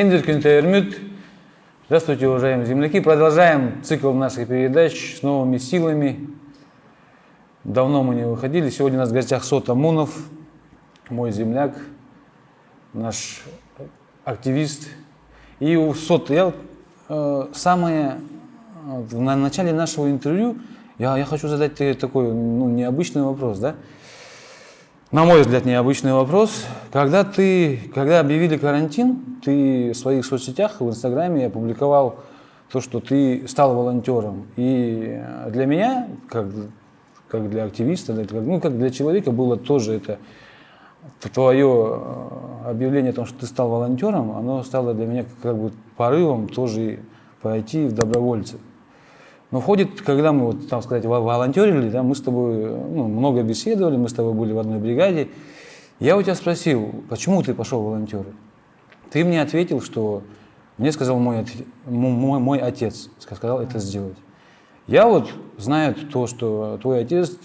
Эндер Кюнтермют. Здравствуйте, уважаемые земляки. Продолжаем цикл наших передач с новыми силами. Давно мы не выходили. Сегодня у нас в гостях Сота Мунов, мой земляк, наш активист. И у Сота, я э, самое, э, на начале нашего интервью я, я хочу задать тебе такой ну, необычный вопрос, да? На мой взгляд, необычный вопрос. Когда ты, когда объявили карантин, ты в своих соцсетях, в Инстаграме опубликовал то, что ты стал волонтером. И для меня, как, как для активиста, ну, как для человека, было тоже это твое э, объявление о том, что ты стал волонтером, оно стало для меня как бы порывом тоже пойти в добровольцы. Но входит, когда мы, вот, там сказать, волонтерили, да, мы с тобой ну, много беседовали, мы с тобой были в одной бригаде. Я у тебя спросил, почему ты пошел волонтеры? Ты мне ответил, что мне сказал мой, мой, мой отец, сказал это сделать. Я вот знаю то, что твой отец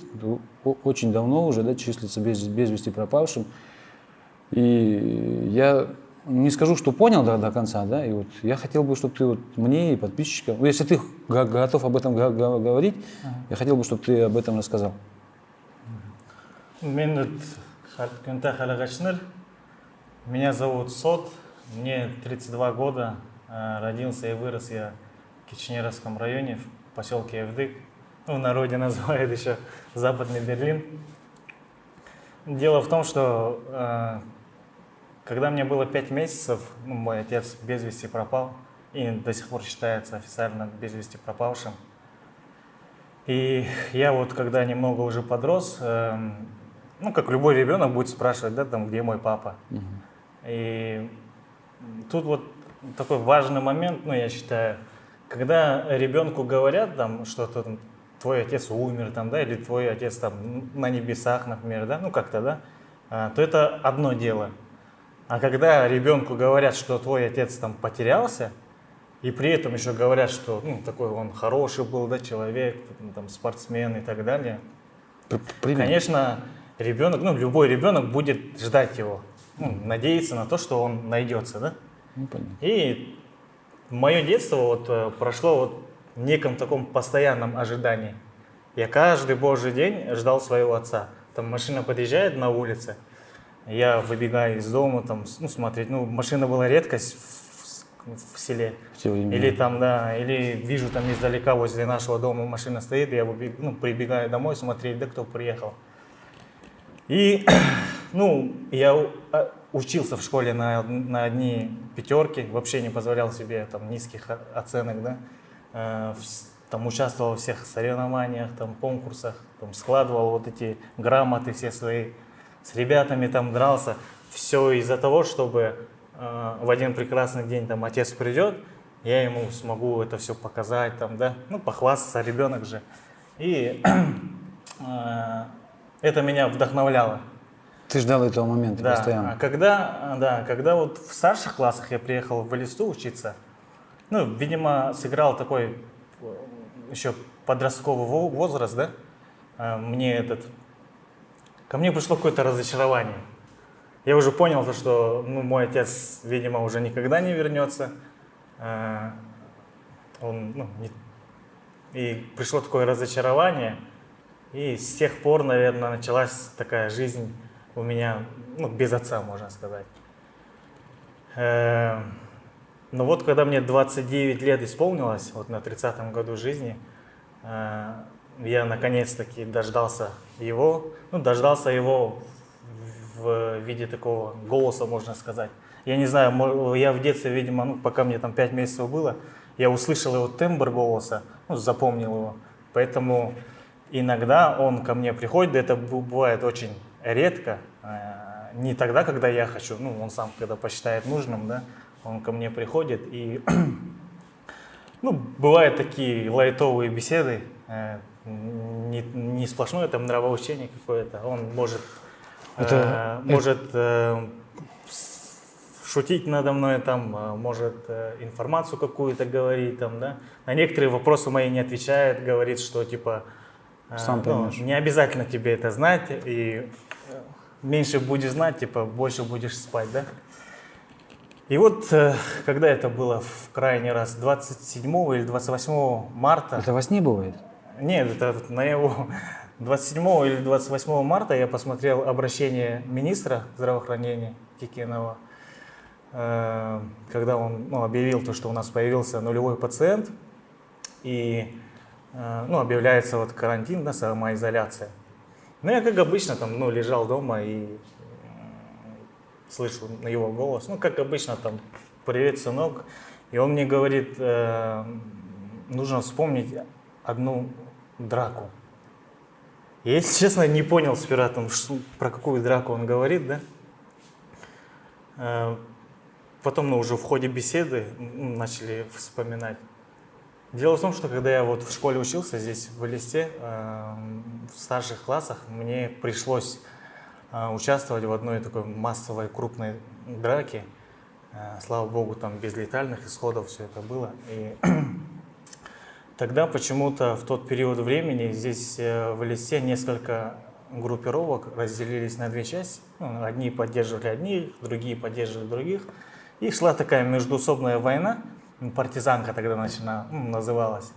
очень давно уже да, числится без, без вести пропавшим. И я не скажу, что понял до, до конца, да, и вот я хотел бы, чтобы ты вот мне и подписчикам, ну, если ты готов об этом говорить, ага. я хотел бы, чтобы ты об этом рассказал. Меня зовут Сот, мне 32 года, э, родился и вырос я в Кичнеровском районе, в поселке Евдык, ну, в народе называют еще Западный Берлин. Дело в том, что э, когда мне было пять месяцев, ну, мой отец без вести пропал и до сих пор считается официально без вести пропавшим. И я вот, когда немного уже подрос, э, ну, как любой ребенок будет спрашивать, да, там, где мой папа. Угу. И тут вот такой важный момент, ну, я считаю, когда ребенку говорят там что-то, твой отец умер, там, да, или твой отец там на небесах, например, да, ну, как-то, да, а, то это одно дело – а когда ребенку говорят, что твой отец там потерялся, и при этом еще говорят, что ну, такой он хороший был, да, человек, там, спортсмен и так далее, Пример. конечно, ребенок, ну, любой ребенок будет ждать его, ну, надеяться на то, что он найдется, да? Ну, и мое детство вот э, прошло вот в неком таком постоянном ожидании. Я каждый божий день ждал своего отца. Там машина подъезжает на улице, я выбегаю из дома, там, ну, смотреть, ну, машина была редкость в, в селе. Или там, да, или вижу там издалека возле нашего дома машина стоит, я выбег, ну, прибегаю домой смотреть, да, кто приехал. И, ну, я а, учился в школе на, на одни пятерки, вообще не позволял себе там низких оценок, да, э, там участвовал во всех соревнованиях, там конкурсах, там складывал вот эти грамоты все свои с ребятами там дрался. Все из-за того, чтобы э, в один прекрасный день там отец придет, я ему смогу это все показать, там, да, ну, похвастаться, ребенок же. И э, это меня вдохновляло. Ты ждал этого момента да. постоянно? А когда, да, когда вот в старших классах я приехал в Элисту учиться, ну, видимо, сыграл такой э, еще подростковый возраст, да, э, мне этот ко мне пришло какое-то разочарование. Я уже понял, что ну, мой отец, видимо, уже никогда не вернется. А, он, ну, не... И пришло такое разочарование. И с тех пор, наверное, началась такая жизнь у меня, ну, без отца, можно сказать. Э, но вот когда мне 29 лет исполнилось, вот на 30-м году жизни, э, я наконец-таки дождался его, ну, дождался его в виде такого голоса, можно сказать. Я не знаю, я в детстве, видимо, ну, пока мне там 5 месяцев было, я услышал его тембр голоса, ну, запомнил его. Поэтому иногда он ко мне приходит, это бывает очень редко, э, не тогда, когда я хочу, ну, он сам, когда посчитает нужным, да, он ко мне приходит и, ну, бывают такие лайтовые беседы, э, не, не сплошное там нравоучение какое-то. Он может, это, э, может э, шутить надо мной, там, э, может э, информацию какую-то говорить, там, да. На некоторые вопросы мои не отвечает, говорит, что типа э, Сам ну, не обязательно тебе это знать, и меньше будешь знать, типа больше будешь спать, да. И вот, э, когда это было в крайний раз, 27 или 28 марта, Это во сне бывает? Нет, это на его 27 или 28 марта я посмотрел обращение министра здравоохранения Кикенова, э, когда он ну, объявил то, что у нас появился нулевой пациент, и э, ну, объявляется вот карантин, да, самоизоляция. Ну, я, как обычно, там, ну, лежал дома и м, слышу на его голос, ну, как обычно, там, привет, сынок, и он мне говорит, э, нужно вспомнить одну драку. Я, если честно, не понял сперва, там, что- про какую драку он говорит, да. Э, Потом, ну, уже в ходе беседы начали вспоминать. Дело в том, что когда я вот в школе учился здесь, в Элисте, э, в старших классах, мне пришлось э, участвовать в одной такой массовой крупной драке. Слава богу, там без летальных исходов все это было. И Тогда почему-то в тот период времени здесь э, в Элисте несколько группировок разделились на две части. Ну, одни поддерживали одних, другие поддерживали других. И шла такая междуусобная война, партизанка тогда начина, называлась.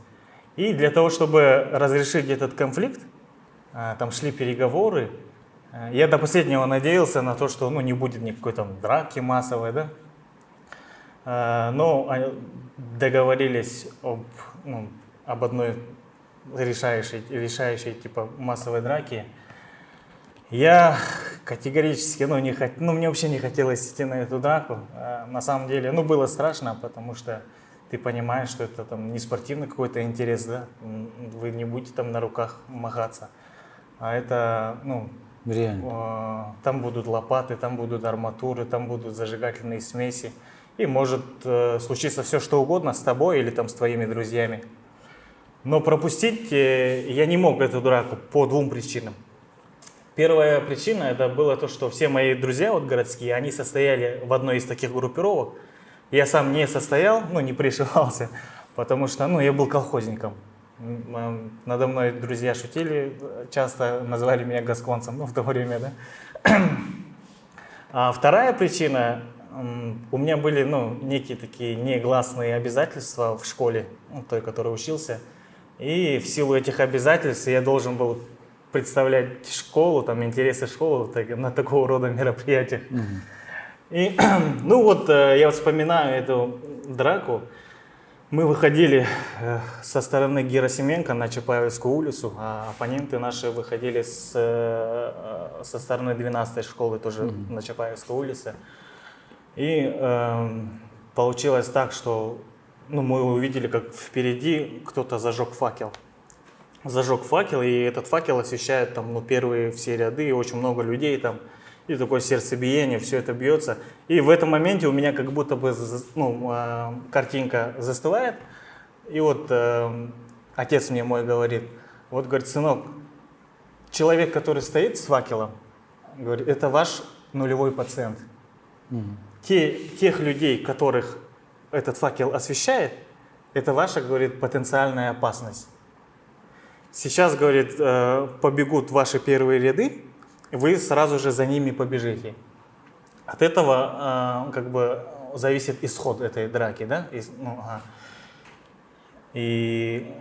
И для того, чтобы разрешить этот конфликт, а, там шли переговоры. Э, Я до последнего надеялся на то, что ну, не будет никакой там драки массовой, да. Э, Но договорились об, ну, об одной решающей, решающей типа массовой драке. Я категорически, ну, не хот... ну, мне вообще не хотелось идти на эту драку. А, На самом деле, ну, было страшно, потому что ты понимаешь, что это там не спортивный какой-то интерес, да, вы не будете там на руках махаться, а это, ну, Реально. а, там будут лопаты, там будут арматуры, там будут зажигательные смеси. И может э, случиться все, что угодно с тобой или там с твоими друзьями. Но пропустить э, я не мог эту драку по двум причинам. Первая причина это было то, что все мои друзья вот городские, они состояли в одной из таких группировок. Я сам не состоял, ну не пришивался, потому что ну, я был колхозником. Надо мной друзья шутили, часто называли меня гасконцем, ну в то время, да. А вторая причина, у меня были ну, некие такие негласные обязательства в школе, ну, той, которой учился. И в силу этих обязательств я должен был представлять школу, там, интересы школы так- на такого рода мероприятиях. И, ну вот, э, я вспоминаю эту драку. Мы выходили э, со стороны Герасименко на Чапаевскую улицу, а оппоненты наши выходили с, э, э, со стороны 12 школы тоже на Чапаевской улице. И эм, получилось так, что ну, мы увидели, как впереди кто-то зажег факел. Зажег факел, и этот факел освещает там, ну, первые все ряды, и очень много людей там, и такое сердцебиение, все это бьется. И в этом моменте у меня как будто бы ну, э, картинка застывает, и вот эм, отец мне мой говорит, вот, говорит, сынок, человек, который стоит с факелом, говорит, это ваш нулевой пациент. Те, тех людей, которых этот факел освещает, это ваша, говорит, потенциальная опасность. Сейчас, говорит, э, побегут ваши первые ряды, вы сразу же за ними побежите. От этого э, как бы зависит исход этой драки, да? Ис- ну, ага. И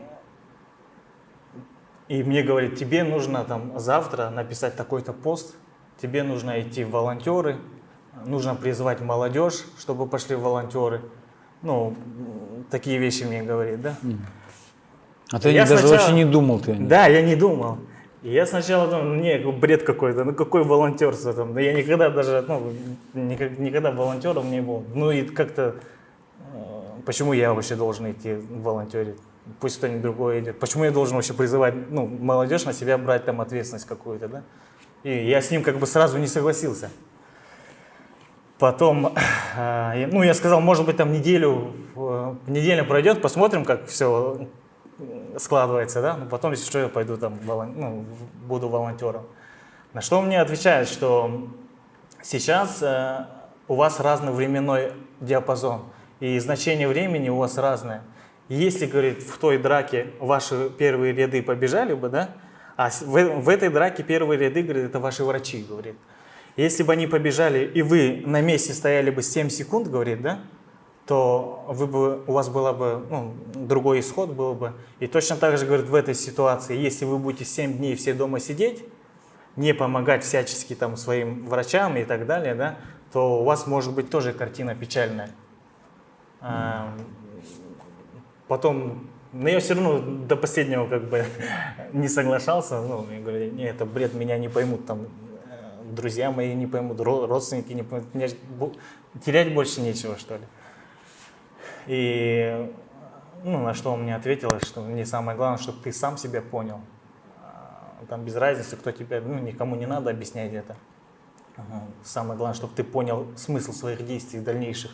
и мне говорит, тебе нужно там завтра написать такой-то пост, тебе нужно идти в волонтеры, нужно призвать молодежь, чтобы пошли волонтеры. Ну, такие вещи мне говорит, да? А ты Я даже сначала- вообще не думал ты? Да, я не думал. И я сначала думал, не, бред какой-то, ну какой волонтерство там. Да я никогда даже, ну, никак- никогда волонтером не был. Ну и как-то, э, почему я вообще должен идти волонтерить? Пусть кто-нибудь другой идет. Почему я должен вообще призывать, ну, молодежь на себя брать там ответственность какую-то, да? И я с ним как бы сразу не согласился. Потом, э, ну, я сказал, может быть, там неделю, э, неделя пройдет, посмотрим, как все складывается, да, ну, потом, если что, я пойду там, ну, буду волонтером. На что мне отвечает, что сейчас э, у вас разный временной диапазон, и значение времени у вас разное. Если, говорит, в той драке ваши первые ряды побежали бы, да, а в, в этой драке первые ряды, говорит, это ваши врачи, говорит. Если бы они побежали, и вы на месте стояли бы 7 секунд, говорит, да, то вы бы, у вас было бы, ну, другой исход был бы. И точно так же, говорит, в этой ситуации, если вы будете 7 дней все дома сидеть, не помогать всячески там своим врачам и так далее, да, то у вас может быть тоже картина печальная. А, Потом, но я все равно до последнего как бы не соглашался. Ну, я говорю, не, это бред, меня не поймут там друзья мои не поймут, ро- родственники не поймут, мне терять больше нечего, что ли. И ну, на что он мне ответил, что мне самое главное, чтобы ты сам себя понял. А, Там без разницы, кто тебя, ну, никому не надо объяснять это. Самое главное, чтобы ты понял смысл своих действий дальнейших.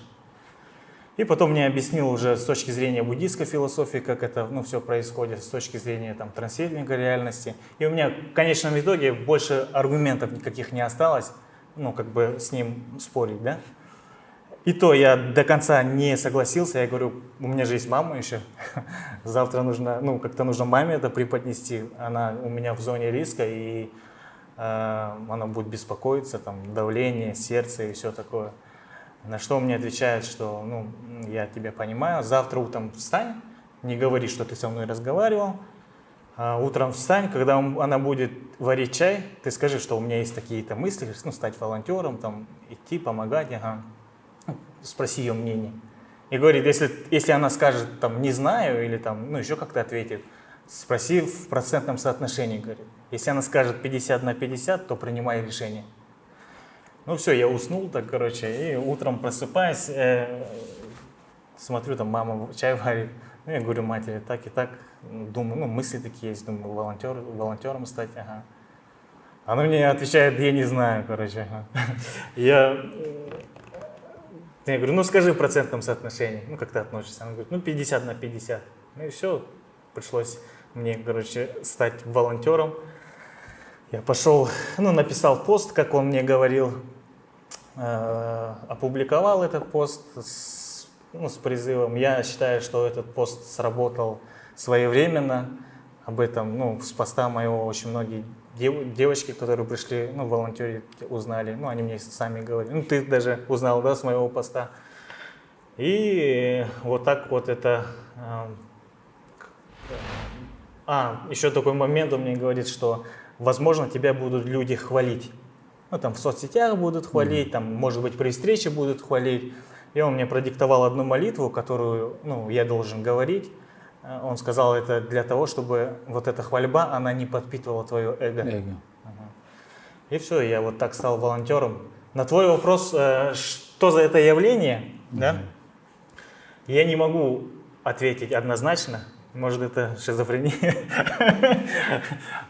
И потом мне объяснил уже с точки зрения буддийской философии, как это ну, все происходит, с точки зрения там, трансферинга реальности. И у меня в конечном итоге больше аргументов никаких не осталось, ну, как бы с ним спорить, да. И то я до конца не согласился, я говорю, у меня же есть мама еще, завтра нужно, ну, как-то нужно маме это преподнести, она у меня в зоне риска, и э, она будет беспокоиться, там, давление, сердце и все такое. На что он мне отвечает, что ну, я тебя понимаю, завтра утром встань, не говори, что ты со мной разговаривал, а утром встань, когда он- она будет варить чай, ты скажи, что у меня есть такие-то мысли, ну, стать волонтером, там, идти, помогать, ага. Ну, спроси ее мнение. И говорит, если, если она скажет, там, не знаю, или там, ну, еще как-то ответит, спроси в процентном соотношении, говорит. Если она скажет 50 на 50, то принимай решение. Ну все, я уснул так, короче, и утром просыпаюсь, э, смотрю, там мама чай варит. Ну, я говорю матери, так и так, думаю, ну, мысли такие есть, думаю, волонтер, волонтером стать, ага. Она мне отвечает, я не знаю, короче. Я, я говорю, ну скажи в процентном соотношении, ну как ты относишься? Она говорит, ну 50 на 50. Ну и все, пришлось мне, короче, стать волонтером. Я пошел, ну, написал пост, как он мне говорил, опубликовал этот пост с, ну, с призывом. Я считаю, что этот пост сработал своевременно. Об этом, ну, с поста моего очень многие дев- девочки, которые пришли, ну, волонтерить, узнали. Ну, они мне сами говорили. Ну, ты даже узнал, да, с моего поста. И вот так вот это... э, а, еще такой момент он мне говорит, что, возможно, тебя будут люди хвалить. Ну, там в соцсетях будут хвалить, там, может быть, при встрече будут хвалить. И он мне продиктовал одну молитву, которую, ну, я должен говорить. Э, Он сказал это для того, чтобы вот эта хвальба, она не подпитывала твое эго. Эго. И все, я вот так стал волонтером. На твой вопрос, э, что за это явление, да? Я не могу ответить однозначно. Может, это шизофрения.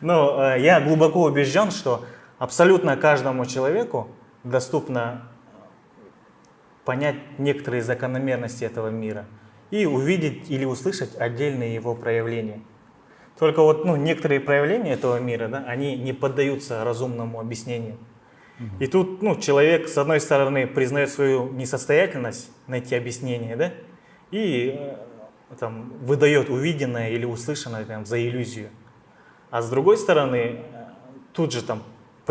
Но э, я глубоко убежден, что абсолютно каждому человеку доступно понять некоторые закономерности этого мира и увидеть или услышать отдельные его проявления. Только вот ну, некоторые проявления этого мира, да, они не поддаются разумному объяснению. И тут ну, человек, с одной стороны, признает свою несостоятельность найти объяснение, да, и э, там, выдает увиденное или услышанное там, за иллюзию. А с другой стороны, э, тут же там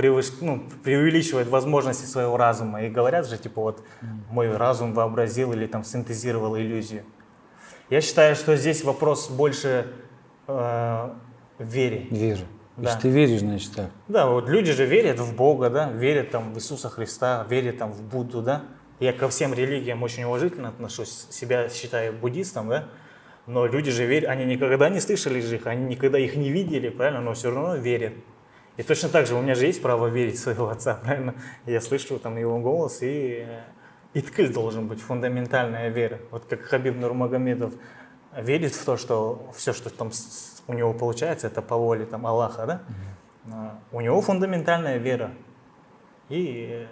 превыш- ну, преувеличивает возможности своего разума. И говорят же, типа, вот мой разум вообразил или там синтезировал иллюзию. Я считаю, что здесь вопрос больше э, вере. Веру. Да. Если ты веришь, значит так. Да, вот люди же верят в Бога, да, верят там в Иисуса Христа, верят там в Будду, да. Я ко всем религиям очень уважительно отношусь, себя считаю буддистом, да. Но люди же верят, они никогда не слышали же их, они никогда их не видели, правильно, но все равно верят. И точно так же у меня же есть право верить в своего отца, правильно? Я слышу там его голос, и э, иткель должен быть, фундаментальная вера. Вот как Хабиб Нурмагомедов верит в то, что все, что там у него получается, это по воле там, Аллаха, да? А, У него фундаментальная вера. И э,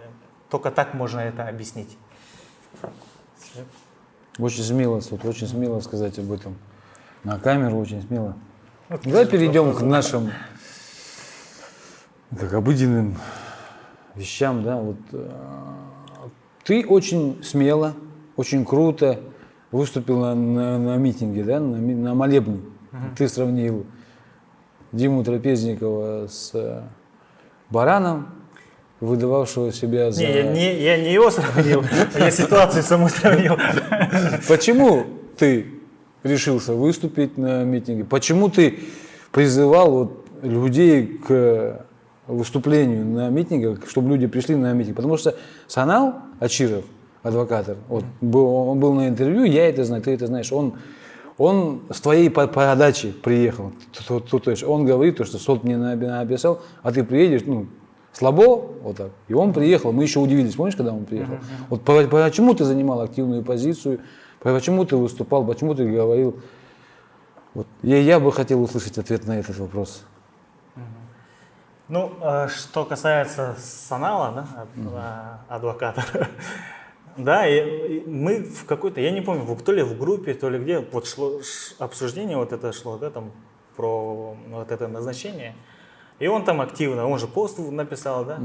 только так можно это объяснить. Очень смело, вот, очень смело сказать об этом. На камеру очень смело. Давай перейдем к нашим как обыденным вещам, да. Вот, э, ты очень смело, очень круто выступил на, на- на митинге, да, на, на молебне. Ты сравнил Диму Трапезникова с э, бараном. выдававшего себя за... Не, я не, я не его сравнил, я ситуацию саму сравнил. Почему ты решился выступить на митинге? Почему ты призывал вот людей к выступлению на митингах, чтобы люди пришли на митинг? Потому что Санал Ачиров, адвокатор, вот, был, он был на интервью, я это знаю, ты это знаешь, он, он с твоей по- подачи приехал. То, то- то есть он говорит, то, что суд мне на- написал, а ты приедешь, ну, слабо, вот так. И он приехал, мы еще удивились, помнишь, когда он приехал? Вот по- почему ты занимал активную позицию, почему ты выступал, почему ты говорил? Вот. Я, я бы хотел услышать ответ на этот вопрос. Ну, э, что касается Санала, да, э, адвоката, да, и- и мы в какой-то, я не помню, то ли в группе, то ли где, вот шло обсуждение вот это шло, да, там, про вот это назначение, и он там активно, он же пост написал, да,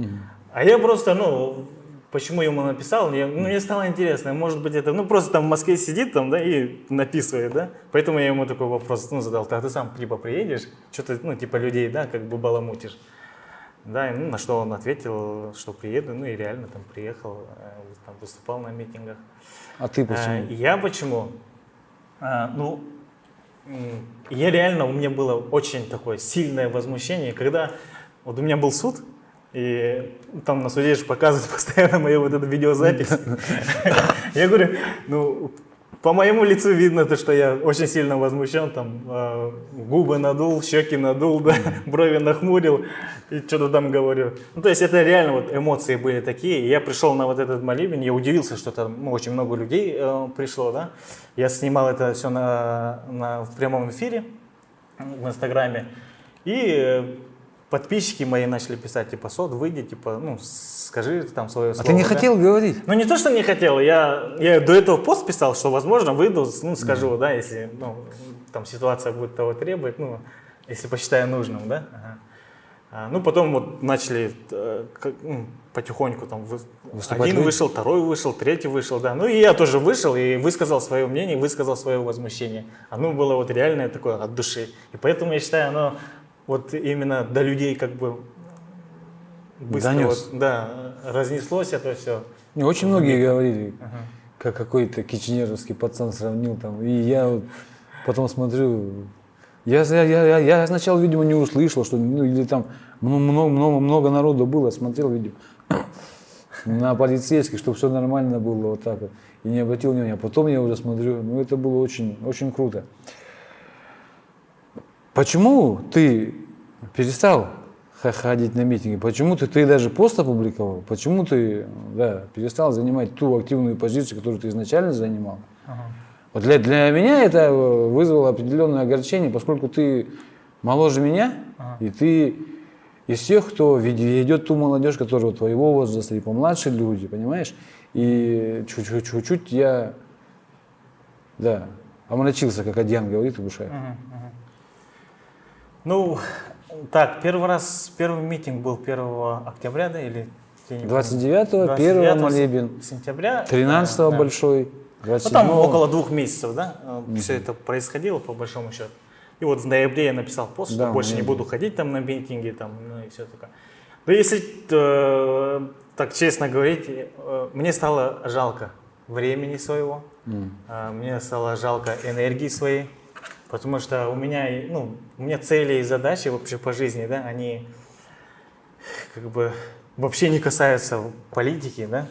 а я просто, ну, почему ему написал, мне, ну, мне стало интересно, может быть, это, ну, просто там в Москве сидит там, да, и написывает, да, поэтому я ему такой вопрос, ну, задал, а ты сам, типа, приедешь, что ты, ну, типа, людей, да, как бы баламутишь. Да, ну, на что он ответил, что приеду, ну и реально там приехал, э, там выступал на митингах. А ты А, почему? Я почему? А, Ну, я реально, у меня было очень такое сильное возмущение, когда вот у меня был суд, и там на суде же показывают постоянно мою вот эту видеозапись. Я говорю, ну, по моему лицу видно то, что я очень сильно возмущен, там э, губы надул, щеки надул, да, брови нахмурил и что-то там говорю. Ну, то есть это реально вот эмоции были такие. Я пришел на вот этот молебен, я удивился, что там ну, очень много людей э, пришло, да. Я снимал это все на, на, в прямом эфире в Инстаграме. И э, подписчики мои начали писать, типа, Сот, выйди, типа, ну, скажи там свое А слово. ты не да». хотел говорить? Ну, не то, что не хотел, я, я до этого пост писал, что, возможно, выйду, ну, скажу, да, если, ну, там ситуация будет того требовать, ну, если посчитаю нужным, да. Ага. А, ну, потом вот начали э, как, ну, потихоньку там вы- Выступать один люди? вышел, второй вышел, третий вышел, да. Ну, и я тоже вышел и высказал свое мнение, высказал свое возмущение. Оно было вот реальное такое от души. И поэтому я считаю, оно вот именно до людей как бы быстро Донес. вот, да, разнеслось это все. Не, очень многие говорили, как какой-то кичнеровский пацан сравнил там. И я вот потом смотрю, я, я, я, я сначала, видимо, не услышал, что ну, или там много, много, много народу было, смотрел видео на полицейских, чтобы все нормально было вот так вот. И не обратил внимания. А потом я уже смотрю, ну это было очень, очень круто. Почему ты перестал ходить на митинги? Почему ты, ты даже пост опубликовал? Почему ты да, перестал занимать ту активную позицию, которую ты изначально занимал? Вот для, для меня это э, вызвало определенное огорчение, поскольку ты моложе меня, и ты из тех, кто ведет ту молодежь, которая твоего возраста, и помладше люди, понимаешь? И чуть-чуть я, да, омрачился, как Адьян говорит в душе. Ну, так, первый раз, первый митинг был 1 октября, да, или? я не помню. 29-го, 1 29 молебен, сентября. 13-го да, большой, Ну, 27 там около двух месяцев, да, все это происходило, по большому счету. И вот в ноябре я написал пост, что Да, в больше не буду ходить там на митинги, там, ну и все такое. Но если э, так честно говорить, э, мне стало жалко времени своего, э, мне стало жалко энергии своей, потому что у меня, ну, у меня цели и задачи вообще по жизни, да, они как бы вообще не касаются политики, да,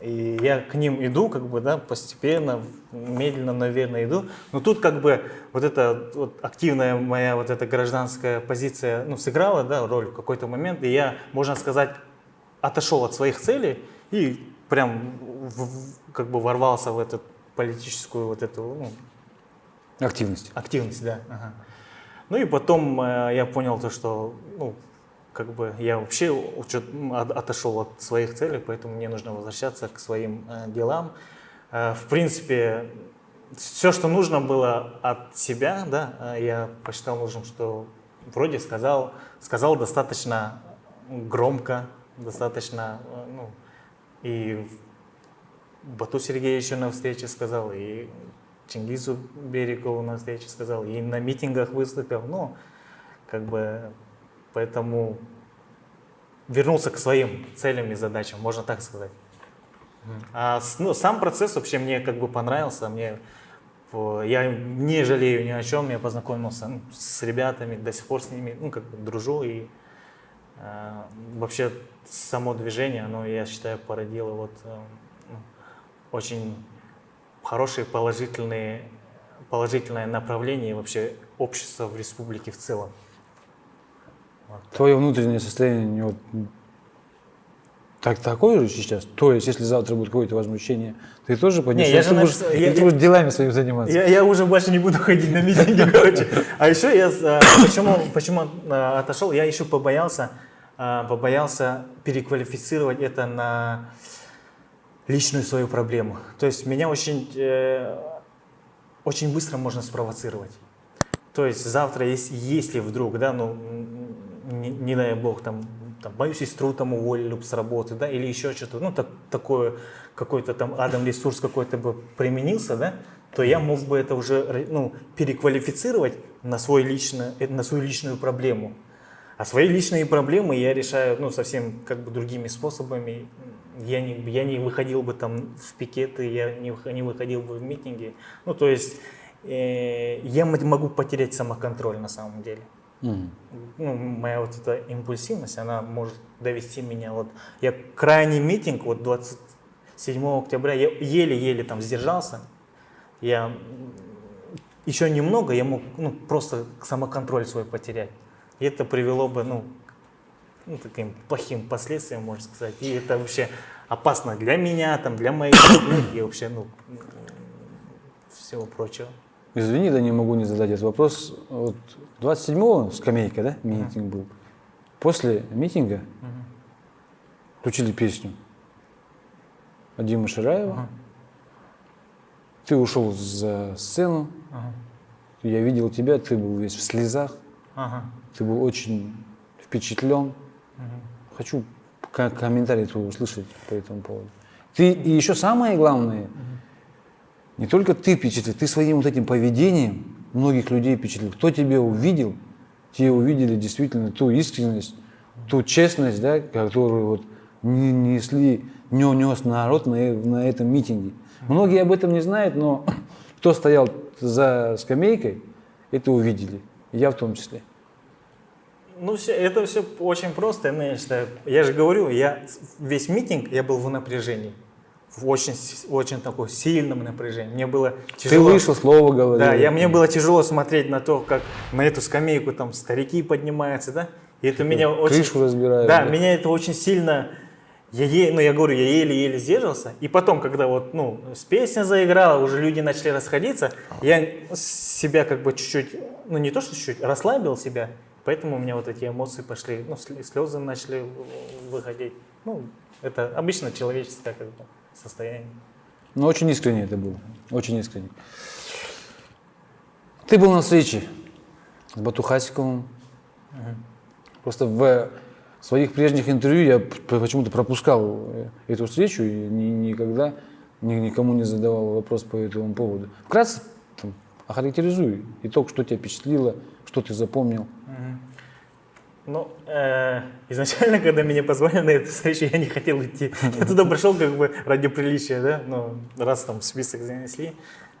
и я к ним иду, как бы, да, постепенно, медленно, наверное, иду. Но тут как бы вот эта вот активная моя вот эта гражданская позиция, ну, сыграла, да, роль в какой-то момент, и я, можно сказать, отошел от своих целей и прям в- как бы ворвался в эту политическую вот эту, ну, активность. Активность, да. ага. Ну и потом э, я понял то, что, ну, как бы я вообще учет- отошел от своих целей, поэтому мне нужно возвращаться к своим э, делам. Э, в принципе, все, что нужно было от себя, да, э, я посчитал нужным, что вроде сказал, сказал достаточно громко, достаточно, э, ну, и Бату Сергеевичу на встрече сказал, и Чингизу Берегову на встрече сказал, и на митингах выступил. Ну, как бы, поэтому вернулся к своим целям и задачам, можно так сказать. А ну, сам процесс вообще мне как бы понравился, мне я не жалею ни о чем, я познакомился ну, с ребятами, до сих пор с ними, ну как бы дружу и э, вообще само движение, оно, я считаю, породило вот э, ну, очень хорошие положительные положительное направление вообще общество в республике в целом. Твое внутреннее состояние не вот так, такое же сейчас? То есть, если завтра будет какое-то возмущение, ты тоже я же будешь, написал- или я- ты будешь делами своими заниматься? Я, я уже больше не буду ходить на митинги, короче. А еще я э, почему, почему э, отошел? Я еще побоялся, э, побоялся переквалифицировать это на личную свою проблему. То есть меня очень, э, очень быстро можно спровоцировать. То есть завтра, если, если вдруг, да, ну, не, не дай бог, там, там, мою сестру там уволили бы с работы, да, или еще что-то, ну, так, такое, какой-то там адам ресурс какой-то бы применился, да, то я мог бы это уже, ну, переквалифицировать на, свой лично, э, на свою личную проблему. А свои личные проблемы я решаю, ну, совсем как бы другими способами. Я не, я не выходил бы там в пикеты, я не, не выходил бы в митинги. Ну, то есть э, я могу потерять самоконтроль на самом деле. Мгм. Ну, моя вот эта импульсивность, она может довести меня. Вот я крайний митинг, вот 27 октября, я еле-еле там сдержался. Я еще немного, я мог ну, просто самоконтроль свой потерять. И это привело бы, ну, ну, таким плохим последствиям, можно сказать. И это вообще опасно для меня, там, для моих и вообще, ну, всего прочего. Извини, да не могу не задать этот вопрос. Вот 27-го скамейка, да, митинг был. После митинга включили песню Димы Шираева. Ты ушел за сцену. Я видел тебя, ты был весь в слезах. Ты был очень впечатлен. Хочу ко- комментарий твой услышать по этому поводу. Ты и еще самое главное, не только ты впечатлил, ты своим вот этим поведением многих людей впечатлил. Кто тебя увидел, те увидели действительно ту искренность, ту честность, да, которую вот не- несли, не нес народ на, на этом митинге. Многие об этом не знают, но кто стоял за скамейкой, это увидели. Я в том числе. Ну, все, это все очень просто, я считаю. Я же говорю, я весь митинг, я был в напряжении. В очень, очень таком сильном напряжении. Мне было Ты тяжело. вышел, слово говорил. Да, я, мне было тяжело смотреть на то, как на эту скамейку там старики поднимаются, да. И это меня очень... крышу разбирают, Да, да. меня это очень сильно... Я, е- ну, я говорю, я еле-еле сдерживался. И потом, когда вот, ну, с песня заиграла, уже люди начали расходиться, я себя как бы чуть-чуть, ну, не то что чуть-чуть, расслабил себя. Поэтому у меня вот эти эмоции пошли, ну, слезы начали выходить. Ну, это обычно человеческое как бы состояние. Но очень искренне это было. Очень искренне. Ты был на встрече с Батухасиковым. Просто в своих прежних интервью я почему-то пропускал э, эту встречу и ни- никогда ни- никому не задавал вопрос по этому поводу. Вкратце там, охарактеризуй итог, что тебя впечатлило, что ты запомнил. Ну, э, изначально, когда меня позвали на эту встречу, я не хотел идти. Я туда пришел как бы ради приличия, да, ну, раз там список занесли,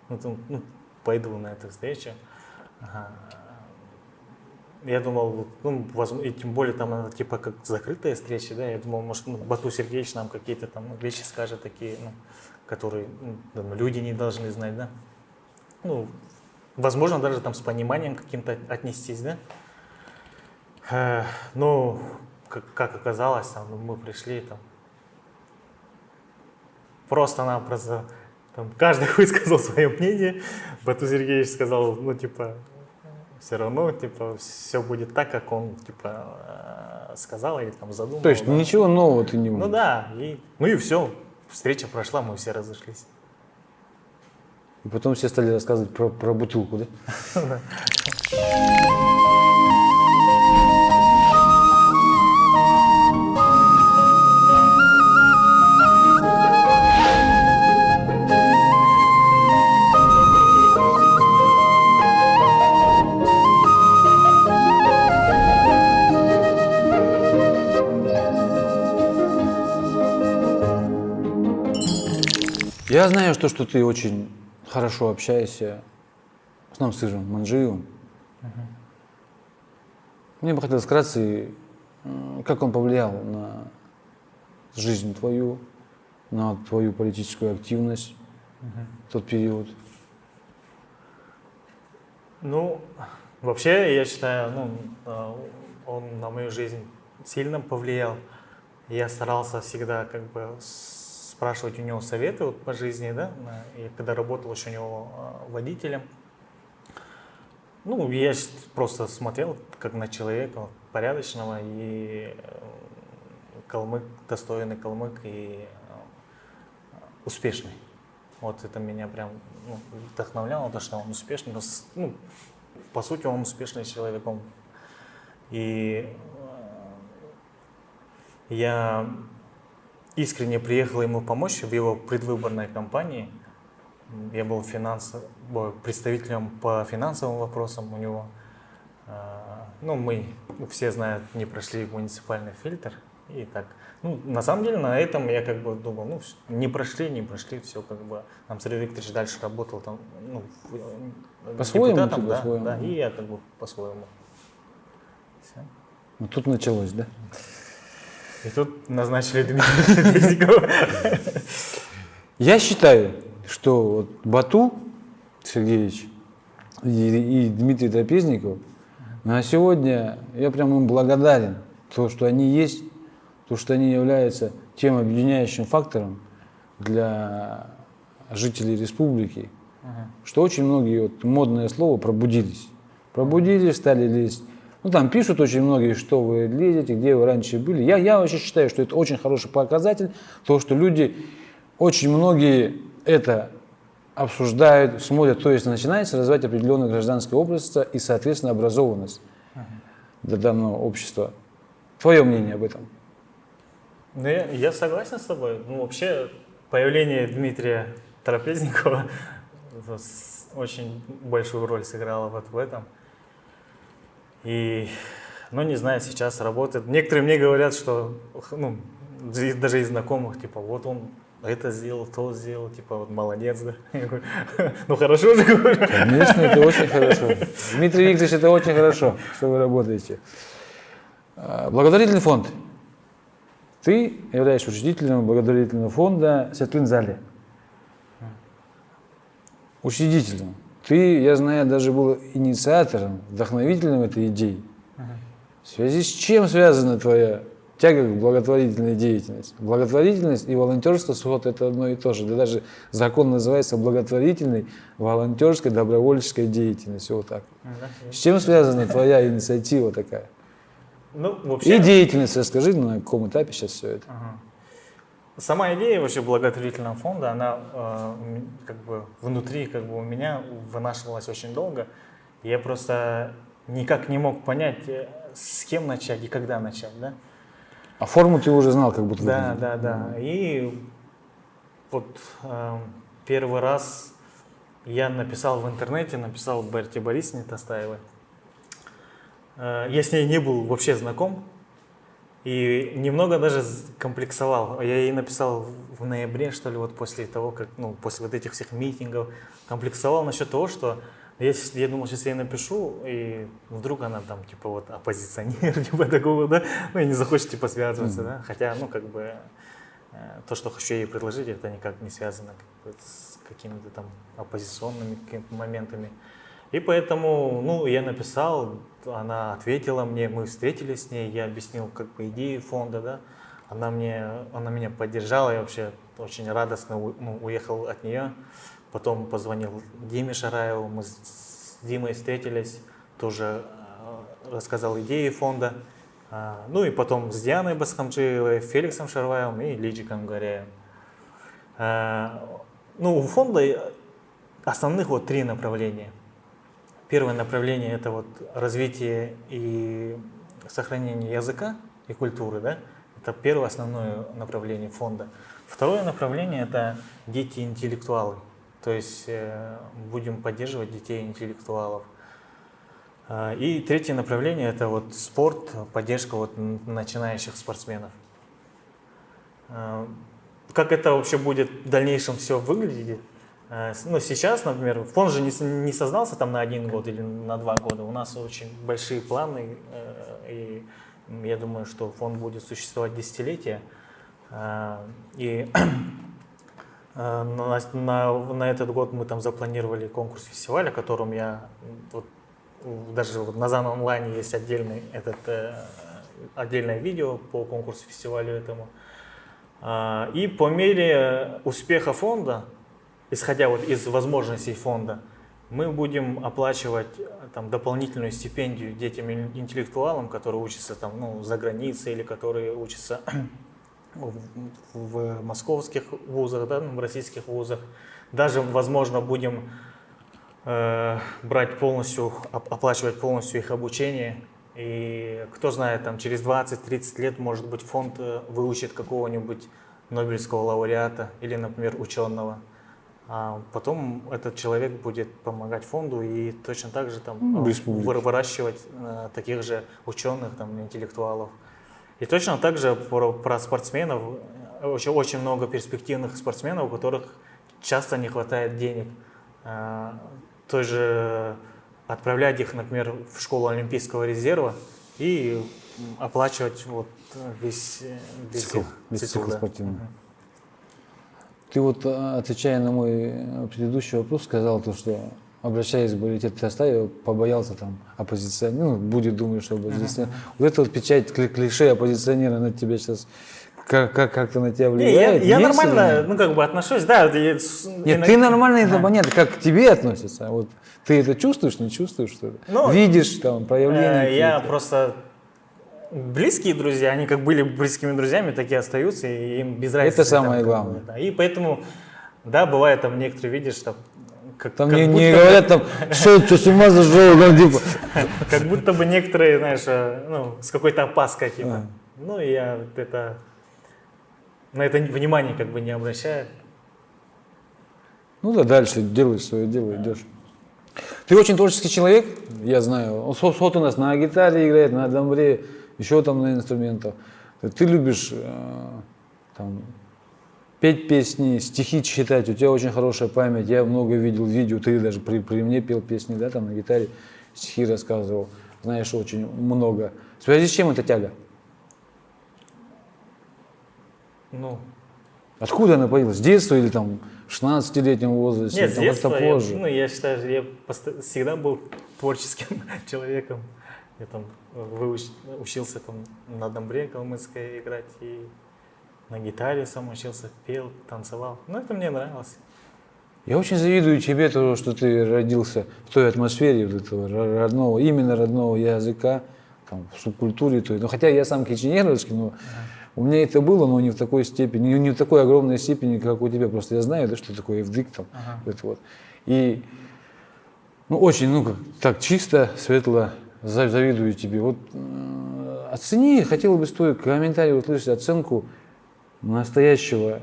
ну, там, ну, пойду на эту встречу. Я думал, ну, возможно, и тем более там она типа как закрытая встреча, да, я думал, может, ну, Бату Сергеевич нам какие-то там вещи скажет такие, ну, которые ну, люди не должны знать, да. Ну, возможно, даже там с пониманием каким-то отнестись, да. Э, Ну, как, как оказалось, там, ну, мы пришли там просто-напросто там, каждый высказал свое мнение. Бату Сергеевич сказал, ну, типа, все равно, типа, все будет так, как он, типа, э, сказал или там задумал. То есть да. ничего нового ты не Ну да, и, ну и все. Встреча прошла, мы все разошлись. И потом все стали рассказывать про, про бутылку, да? Я знаю, что, что ты очень хорошо общаешься с нам сыном Манжиевым. Мне бы хотелось вкратце, как он повлиял на жизнь твою, на твою политическую активность в тот период. Ну, вообще, я считаю, ну, э, он на мою жизнь сильно повлиял. Я старался всегда как бы с- спрашивать у него советы вот по жизни, да, на- и когда работал еще у него э, водителем. Ну, я просто смотрел как на человека порядочного и э, калмык, достойный калмык и э, успешный. Вот это меня прям ну, вдохновляло, то, что он успешный. но Ну, по сути, он успешный человек. он- И э, я искренне приехал ему помочь в его предвыборной кампании. Я был финанс... ой, представителем по финансовым вопросам у него. А, Ну, мы ну, все знают, не прошли муниципальный фильтр. И так. Ну, на самом деле, на этом я как бы думал, ну, не прошли, не прошли, все как бы. Там Сергей Викторович дальше работал там, ну, По-своему, да, по-своему. да, и я как бы по-своему. Вот тут началось, да? И тут назначили Дмитрия Резникова. Я считаю, что вот Бату Сергеевич и, и Дмитрий Трапезников на сегодня я прям им благодарен, то, что они есть, то, что они являются тем объединяющим фактором для жителей республики, что очень многие, вот модное слово, пробудились. Пробудились, стали лезть. Ну, там пишут очень многие, что вы лезете, где вы раньше были. Я, я вообще считаю, что это очень хороший показатель, то, что люди, очень многие это обсуждают, смотрят, то есть начинается развивать определенное гражданское общество и, соответственно, образованность для данного общества. Твое мнение об этом? Ну, я, я согласен с тобой. Ну, вообще, появление Дмитрия Трапезникова очень большую роль сыграло вот в этом. И, ну, не знаю, сейчас работает. Некоторые мне говорят, что, ну, даже из знакомых, типа, вот он это сделал, то сделал, типа, вот молодец, да. Ну, хорошо же. Конечно, это очень хорошо. Дмитрий Викторович, это очень хорошо, что вы работаете. А, Благотворительный фонд. Ты являешься учредителем благотворительного фонда Светлин Зали. Учредителем. Ты, я знаю, даже был инициатором, вдохновителем этой идеи. В связи с чем связана твоя тяга к благотворительной деятельности? Благотворительность и волонтерство вот это одно и то же. Да даже закон называется благотворительной, волонтерской, добровольческой деятельностью. Вот так. С чем связана твоя инициатива такая? Ну, И вообще... деятельность, расскажи, на каком этапе сейчас все это? Ага. Сама идея вообще благотворительного фонда, она э, как бы внутри как бы у меня вынашивалась очень долго. Я просто никак не мог понять, э, с кем начать и когда начать, да? А форму ты уже знал, как будто Да, выглядит. да, да. И вот э, первый раз я написал в интернете, написал Берти Борисовне Тастаевой. Э, Я с ней не был вообще знаком и немного даже комплексовал. Я ей написал в ноябре, что ли, вот после того, как, ну, после вот этих всех митингов, комплексовал насчет того, что я, я думал, сейчас я ей напишу, и вдруг она там, типа, вот, оппозиционер, типа, такого, да, ну, и не захочет, типа, связываться, да, хотя, ну, как бы, э, то, что хочу ей предложить, это никак не связано как бы, с какими-то там оппозиционными какими-то моментами. И поэтому, ну, я написал, она ответила мне, мы встретились с ней, я объяснил как бы идеи фонда, да, она, мне, она меня поддержала, я вообще очень радостно у- ну, уехал от нее. Потом позвонил Диме Шараеву, мы с Димой встретились, тоже э, рассказал идеи фонда. А, Ну и потом с Дианой Басхамджиевой, Феликсом Шарваевым и Лиджиком Горяем. А, Ну, у фонда основных вот три направления. Первое направление – это вот развитие и сохранение языка и культуры, да? Это первое основное направление фонда. Второе направление – это дети-интеллектуалы. То есть э, будем поддерживать детей-интеллектуалов. А, И третье направление – это вот спорт, поддержка вот начинающих спортсменов. А, как это вообще будет в дальнейшем все выглядеть. Э, Ну, сейчас, например, фонд же не, не создался там на один год или на два года. У нас очень большие планы, э, и я думаю, что фонд будет существовать десятилетия. Э, И на, на- на этот год мы там запланировали конкурс фестиваля, о котором я вот, даже вот на ЗАН онлайне есть отдельный этот отдельное видео по конкурсу фестивалю этому. И по мере успеха фонда, исходя вот из возможностей фонда, мы будем оплачивать э, там, дополнительную стипендию детям-интеллектуалам, которые учатся там, ну, за границей или которые учатся в, в московских вузах, да, в российских вузах. Даже, возможно, будем э, брать полностью, оп- оплачивать полностью их обучение. И кто знает, там через 20-30 лет, может быть, фонд э, выучит какого-нибудь Нобелевского лауреата или, например, ученого. А потом этот человек будет помогать фонду и точно так же там в республике. выр- выращивать э, таких же ученых, там, интеллектуалов. И точно так же про, про спортсменов. э, Очень, очень много перспективных спортсменов, у которых часто не хватает денег. Э, Той же отправлять их, например, в школу Олимпийского резерва и оплачивать вот э, весь, весь Цикл, их весь цикл, цикл да. спортивный. Мгм. Ты вот, э, отвечая на мой э, предыдущий вопрос, сказал то, что обращаясь в балетет, ты оставил, побоялся там оппозиционера, ну, будет думать, что оппозиционер. Вот эта вот печать кли- клише оппозиционера на тебя сейчас как, как, как-то на тебя Не, я, влияет? я Есть нормально, или ну, как бы отношусь, да. я Нет, иногда- ты нормально, это Ага. понятно, как к тебе относятся. Вот ты это чувствуешь, не чувствуешь, что ли? Ну, Видишь там проявления Э, Я просто близкие друзья, они как были близкими друзьями, так и остаются, и им без разницы. Это самое там, главное. да. И поэтому, да, бывает там некоторые, видишь, там, как, Там как не, будто не говорят там, что, что с ума зашел, там, типа. как будто бы некоторые, знаешь, э, ну, с какой-то опаской. А. Ну, я вот это, на это внимание как бы не обращаю. Ну да, дальше делаешь свое дело, идешь. Ты очень творческий человек, я знаю. Он вот у нас на гитаре играет, на домбре, еще там на инструментах. Ты любишь э, там, петь песни, стихи читать, у тебя очень хорошая память. Я много видел видео, ты даже при, при мне пел песни, да, там на гитаре, стихи рассказывал. Знаешь очень много. В связи с чем эта тяга? Ну, Откуда она появилась? С детства или там в 16-летнем возрасте? нет, с там детства я, позже? ну, я считаю, что я всегда был творческим человеком. Я там учился там на домбре калмыцкой играть и на гитаре сам учился, пел, танцевал. Ну, это мне нравилось. Я очень завидую тебе, то, что ты родился в той атмосфере вот этого ро- родного, именно родного языка, там, в субкультуре той. Ну, хотя я сам киченеровский, но у меня это было, но не в такой степени, не, в такой огромной степени, как у тебя. Просто я знаю, да, что такое евдык там. Ага. Это вот. И ну, очень, ну, как, так чисто, светло завидую тебе. Вот э, оцени, хотел бы твой комментарий услышать оценку настоящего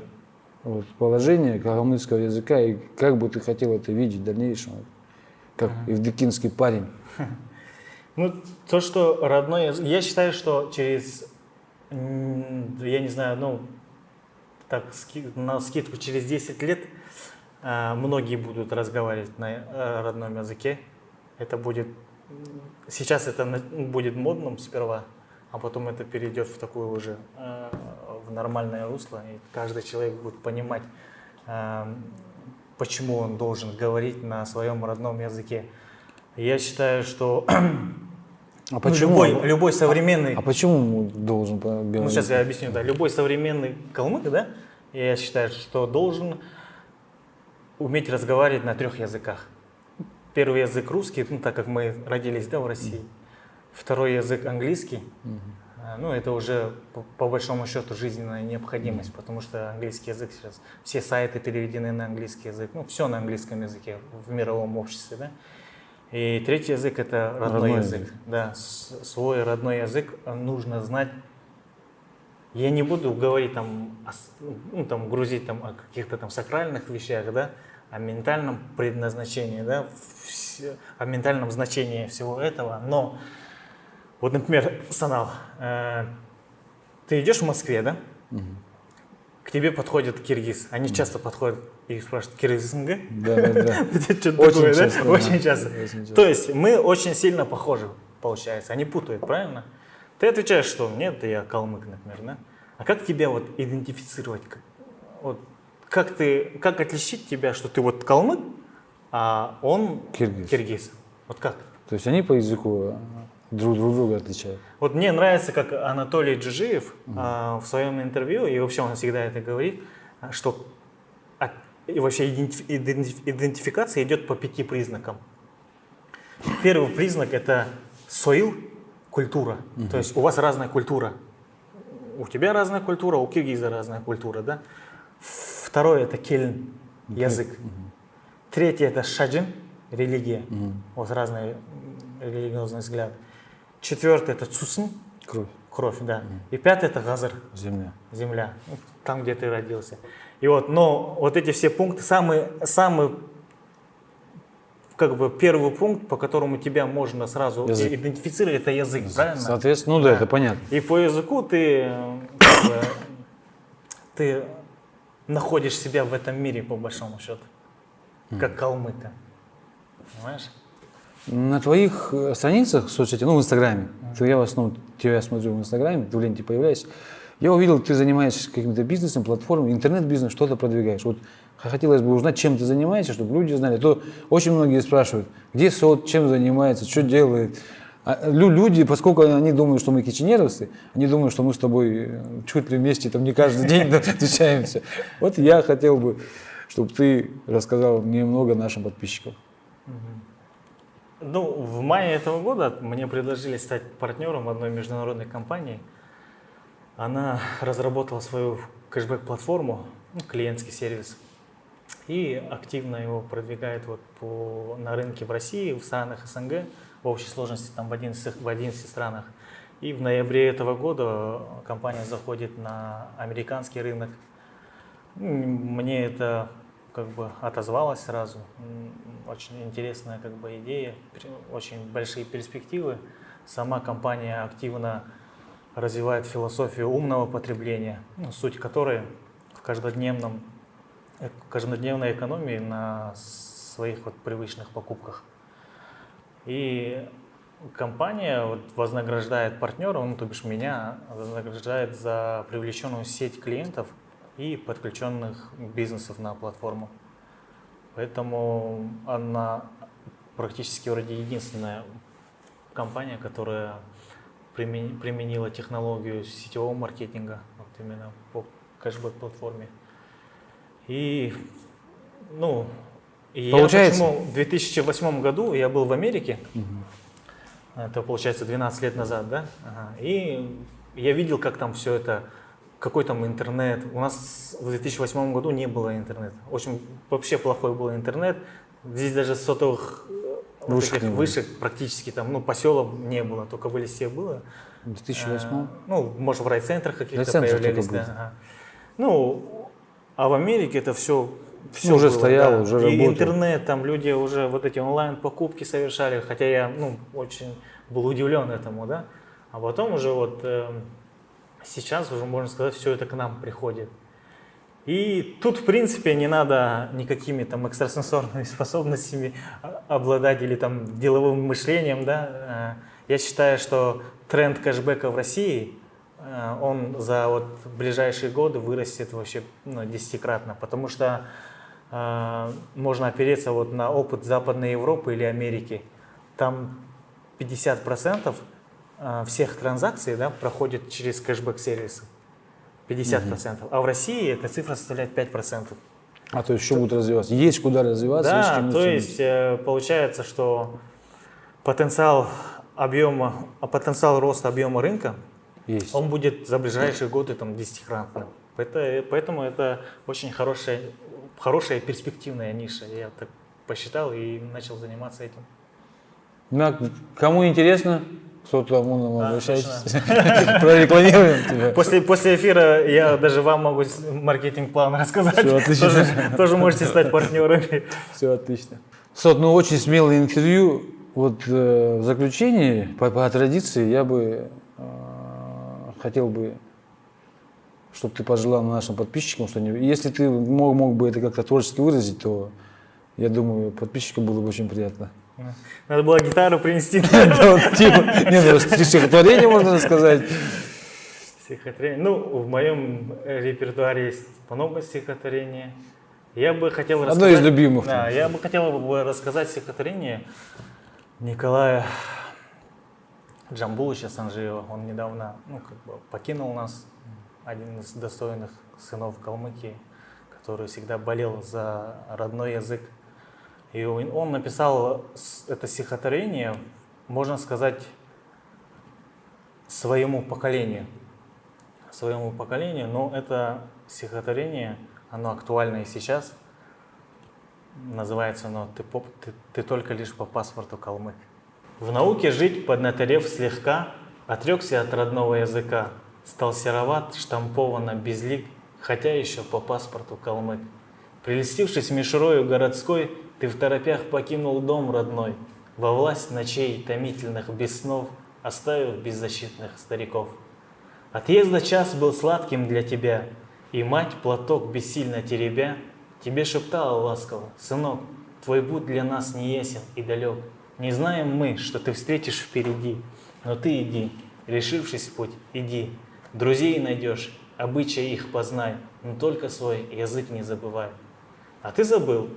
вот, положения калмыцкого языка и как бы ты хотел это видеть в дальнейшем, как евдокинский парень. Ну, то, что родной язык... Я считаю, что через, я не знаю, ну, так, на скидку, через 10 лет а, многие будут разговаривать на э, родном языке. Это будет... Сейчас это будет модным сперва, а потом это перейдет в такое уже, э, в нормальное русло, и каждый человек будет понимать, э, почему он должен говорить на своем родном языке. Я считаю, что А ну, почему? любой, любой современный, А почему он должен ну говорить? сейчас я объясню, да, любой современный калмык, да, я считаю, что должен уметь разговаривать на трех языках. Первый язык русский, ну так как мы родились, да, в России. Второй язык английский, А, ну это уже по, по большому счету жизненная необходимость, потому что английский язык сейчас, все сайты переведены на английский язык, ну все на английском языке в мировом обществе, да. И третий язык это родной, Родной язык. язык. Да, свой родной язык нужно знать. Я не буду говорить там, ну, там грузить там о каких-то там сакральных вещах, да, о ментальном предназначении, да, о ментальном значении всего этого. Но вот, например, Санал, э, ты идешь в Москве, да? К к тебе подходит киргиз. Они часто подходят и спрашивают, киргизинга? Да, да, да. Да? Очень часто. Очень часто. То есть мы очень сильно похожи, получается. Они путают, правильно? Ты отвечаешь, что нет, я калмык, например, да? А как тебя вот идентифицировать? Вот, как ты, как отличить тебя, что ты вот калмык, а он Киргиз. киргиз? Вот как? То есть они по языку э, друг, друг друга отличают. Вот мне нравится, как Анатолий Джижиев а, в своем интервью, и вообще он всегда это говорит, а, что от- и вообще идентиф- идентиф- идентификация идет по пяти признакам. Первый признак это соил, культура. То есть у вас разная культура. У тебя разная культура, у киргиза разная культура, да? Второе это кельн, язык. Третье это шаджин, религия. У вас разный м, религиозный взгляд. Четвертое это цусн, Кровь, кровь, да. И пятое это газар, земля. земля, ну, там, где ты родился. И вот, но вот эти все пункты, самый, самый как бы первый пункт, по которому тебя можно сразу Язык. идентифицировать, это язык, правильно? Соответственно, ну да, это понятно. И по языку ты, как бы, ты находишь себя в этом мире, по большому счету, как калмыка. Понимаешь? На твоих э, страницах в соцсети, ну в Инстаграме, ты- я в основном тебя смотрю в Инстаграме, ты в ленте появляешься, я увидел, ты занимаешься каким-то бизнесом, платформой, интернет-бизнес, что-то продвигаешь. Вот хотелось бы узнать, чем ты занимаешься, чтобы люди знали. А То очень многие спрашивают, где сот, чем занимается, что делает. А лю- люди, поскольку они думают, что мы киченеровцы, они думают, что мы с тобой э, чуть ли вместе там не каждый день встречаемся. Вот я хотел бы, чтобы ты рассказал немного нашим подписчикам. Ну, в мае этого года мне предложили стать партнером одной международной компании. Она разработала свою кэшбэк-платформу, ну, клиентский сервис, и активно его продвигает вот по, на рынке в России, в странах СНГ, в общей сложности там в 11, в 11 странах. И в ноябре этого года компания заходит на американский рынок. Мне это как бы отозвалось сразу. Очень интересная как бы идея, очень большие перспективы. Сама компания активно развивает философию умного потребления, ну, суть которой в каждодневном, э, каждодневной экономии на своих вот привычных покупках. И компания вот вознаграждает партнера, ну, то бишь меня, вознаграждает за привлеченную сеть клиентов и подключенных бизнесов на платформу. Поэтому она практически вроде единственная компания, которая примен- применила технологию сетевого маркетинга вот именно по кэшбэк-платформе. И, ну, и я Получается- почему в 2008 году я был в Америке, это получается 12 лет назад, да? Ага. И я видел, как там все это, какой там интернет. У нас в 2008 году не было интернета. Очень вообще плохой был интернет. Здесь даже сотовых э, вот Вышек этих было. вышек практически там, ну, поселок не было, только в Элисте было. В 2008 А, Ну, может, в райцентрах каких-то появлялись, да. ага. Ну, а в Америке это все, все уже стояло, уже И работало. интернет, там люди уже вот эти онлайн-покупки совершали, хотя я, ну, очень был удивлен этому, да. А потом уже вот эм, сейчас уже, можно сказать, все это к нам приходит. И тут, в принципе, не надо никакими там экстрасенсорными способностями обладать или там деловым мышлением, да. Э, Я считаю, что тренд кэшбэка в России, э, он за вот ближайшие годы вырастет вообще ну, десятикратно, потому что э, можно опереться вот на опыт Западной Европы или Америки. Там 50% э, всех транзакций да, проходит через кэшбэк-сервисы. 50%. А в России эта цифра составляет 5%. А то есть еще будет развиваться? Есть куда развиваться? есть Да, чему то стремиться. есть э, получается, что потенциал объема, а потенциал роста объема рынка, Есть. он будет за ближайшие годы там десятикратным. Это- Поэтому это очень хорошая, хорошая перспективная ниша. Я так посчитал и начал заниматься этим. На- кому интересно, кто ну, Да, обращайтесь. Прорекламируем тебя. После, после эфира я даже вам могу маркетинг-план рассказать. Всё, отлично. Тоже, тоже можете стать партнерами. Все отлично. Сот, ну очень смелое интервью. Вот э, в заключении, по, по традиции, я бы э, хотел бы что ты пожелал нашим подписчикам, что не... если ты мог, мог бы это как-то творчески выразить, то я думаю, подписчикам было бы очень приятно. Надо было гитару принести. Типа, не, ну, стихотворение можно сказать. Стихотворение. Ну, в моем репертуаре есть много стихотворений. Я бы хотел Одно из рассказать... любимых. Да, я бы хотел бы рассказать стихотворение Николая Джамбулыча Санжиева. Он недавно ну, как бы покинул нас, один из достойных сынов Калмыкии, который всегда болел за родной язык. И он написал это стихотворение, можно сказать, своему поколению. Своему поколению, но это стихотворение, оно актуально и сейчас. Называется оно «Ты, поп- ты, ты только лишь по паспорту калмык». В науке жить, поднаторев слегка, Отрекся от родного языка, Стал сероват, штамповано безлик, Хотя еще по паспорту калмык. Прельстившись мишурою городской, Ты в торопях покинул дом родной, Во власть ночей томительных без снов, Оставив беззащитных стариков. Отъезда час был сладким для тебя, И мать, платок бессильно теребя, Тебе шептала ласково, «Сынок, твой путь для нас не ясен и далек. Не знаем мы, что ты встретишь впереди, но ты иди, решившись в путь, иди. Друзей найдешь, обычаи их познай, но только свой язык не забывай». А ты забыл,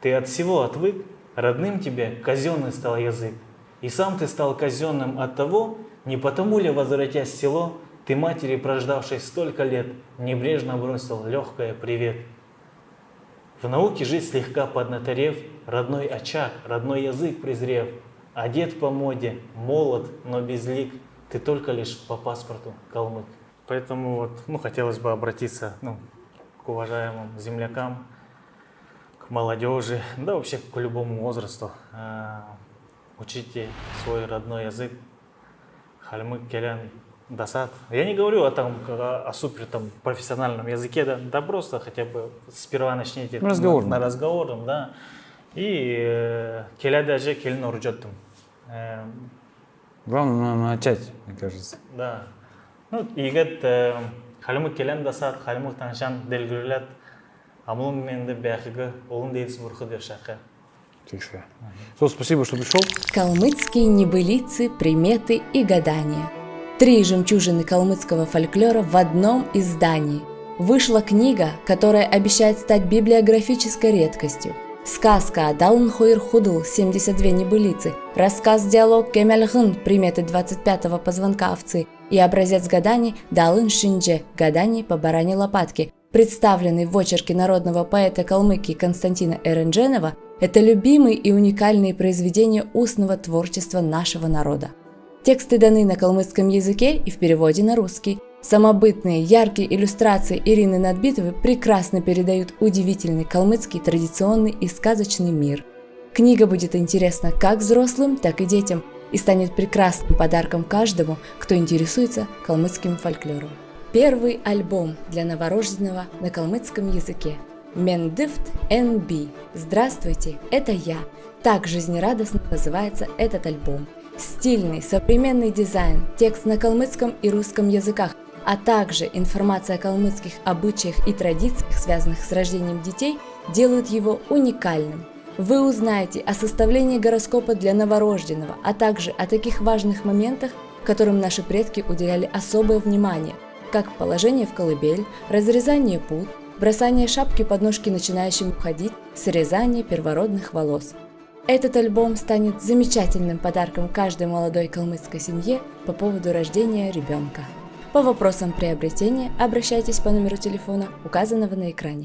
ты от всего отвык, родным тебе казенный стал язык. И сам ты стал казенным от того, не потому ли, возвратясь в село, ты матери, прождавшей столько лет, небрежно бросил легкое привет. В науке жить слегка поднаторев, родной очаг, родной язык презрев, одет по моде, молод, но безлик, ты только лишь по паспорту калмык. Поэтому вот, ну, хотелось бы обратиться ну, к уважаемым землякам, к молодежи, да вообще к любому возрасту. А, Учите свой родной язык, хальмык, келян, досад. Я не говорю о, там, о, о супер там, профессиональном языке, да, да просто хотя бы сперва начните На разговорном. на, на разговорном, да. И э, келя даже келин урджоттум. Э, Главное на- начать, мне кажется. да. Ну, егет халимык келен дасат, халимык таншан делгүрілет, амлын менді бәхігі, олын дейсі бұрқы дер шақы. Тихо. Сол, спасибо, что пришел. Калмыцкие небылицы, приметы и гадания. Три жемчужины калмыцкого фольклора в одном издании. Вышла книга, которая обещает стать библиографической редкостью. Сказка Адалн Хойр Худл 72 небылицы, рассказ-диалог Кемельгын приметы 25-го позвонка овцы и образец гаданий Далын Шиндже гаданий по баране лопатки, представленный в очерке народного поэта Калмыкии Константина Эрендженова, это любимые и уникальные произведения устного творчества нашего народа. Тексты даны на калмыцком языке и в переводе на русский. Самобытные, яркие иллюстрации Ирины Надбитовой прекрасно передают удивительный калмыцкий традиционный и сказочный мир. Книга будет интересна как взрослым, так и детям и станет прекрасным подарком каждому, кто интересуется калмыцким фольклором. Первый альбом для новорожденного на калмыцком языке. Мендифт NB. Здравствуйте, это я. Так жизнерадостно называется этот альбом. Стильный, современный дизайн, текст на калмыцком и русском языках, а также информация о калмыцких обычаях и традициях, связанных с рождением детей, делают его уникальным. Вы узнаете о составлении гороскопа для новорожденного, а также о таких важных моментах, которым наши предки уделяли особое внимание, как положение в колыбель, разрезание пут, бросание шапки под ножки начинающим уходить, срезание первородных волос. Этот альбом станет замечательным подарком каждой молодой калмыцкой семье по поводу рождения ребенка. По вопросам приобретения обращайтесь по номеру телефона, указанного на экране.